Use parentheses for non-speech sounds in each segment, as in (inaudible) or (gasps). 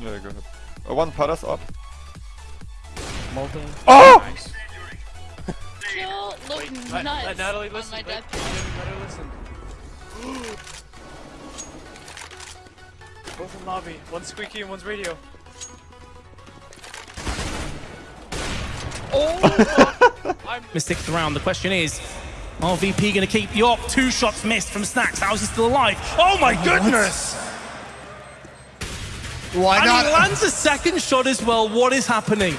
Yeah, go ahead. Uh, one Paras up. Molten. Oh! Nice. Kill look Wait, nuts let Natalie listen. my Let, death. let her listen. (gasps) Both in lobby. One's squeaky and one's radio. Oh! (laughs) I'm Mystic around. The question is, RVP going to keep you up? Two shots missed from Snax. How's he still alive? Oh my goodness! Why And not? he lands a second shot as well. What is happening?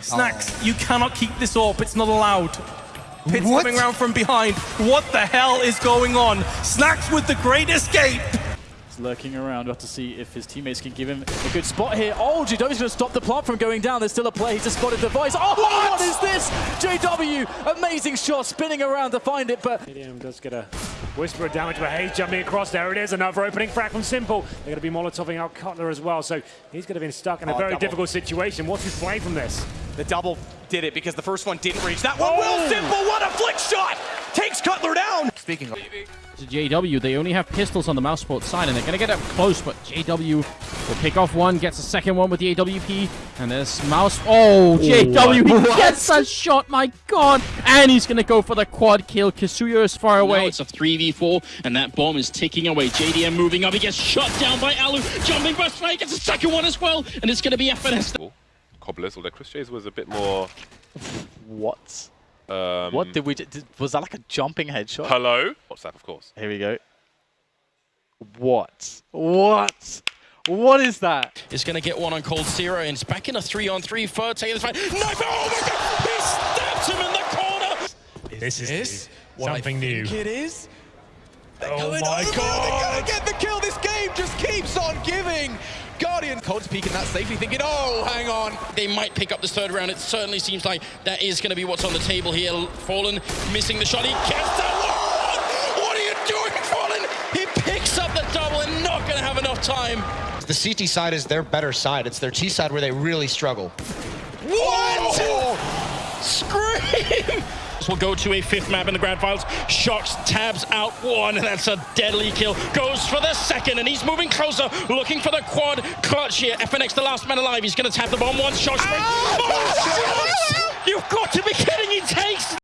Snax, oh. you cannot keep this up. It's not allowed. Pitts What? coming around from behind. What the hell is going on? Snax with the great escape. He's lurking around. We'll have to see if his teammates can give him a good spot here. Oh, JW's going to stop the plant from going down. There's still a play. He just spotted the voice. Oh, what is this? JW, amazing shot, spinning around to find it, but Medium does get a whisper of damage, but Hayes jumping across. There it is, another opening frag from s1mple. They're going to be molotoving out Cutler as well, so he's going to be stuck in a Oh, very double. difficult situation. What's his play from this? The double did it because the first one didn't reach. That one Oh! will s1mple. What a flick shot! Takes Cutler. Speaking of, to JW. They only have pistols on the mousesports side, and they're going to get up close, but JW will pick off one, gets a second one with the AWP, and there's mouse. Oh, JW, he gets a shot, my god! And he's going to go for the quad kill. Kasuya is far Now away. it's a 3v4, and that bomb is ticking away. JDM moving up. He gets shot down by Alu. Jumping burst right, gets a second one as well, and it's going to be FNX. Cobblers, although Chris J's was a bit more. What? Um, What did we? Did, was that like a jumping headshot? Hello? What's that, of course? Here we go. What? What? What is that? Is going to get one on coldzera, and it's back in a 3-on-3. Third taking this fight. Knife! Oh my god! He stabs him in the corner! This is something new. It is. Oh my god! They're Gonna get the kill. This game just keeps on giving. Guardian Cold's peeking that safely, thinking, oh, hang on. They might pick up this third round. It certainly seems like that is going to be what's on the table here. Fallen missing the shot. He gets that one! What are you doing, Fallen? He picks up the double and not going to have enough time. the CT side is their better side. It's their T side where they really struggle. What? Scream! Will go to a fifth map in the grand finals. shox tabs out one, and that's a deadly kill. Goes for the second, and he's moving closer, looking for the quad clutch here. FNX, the last man alive. He's going to tap the bomb once. shox. Oh, oh You've got to be kidding! He takes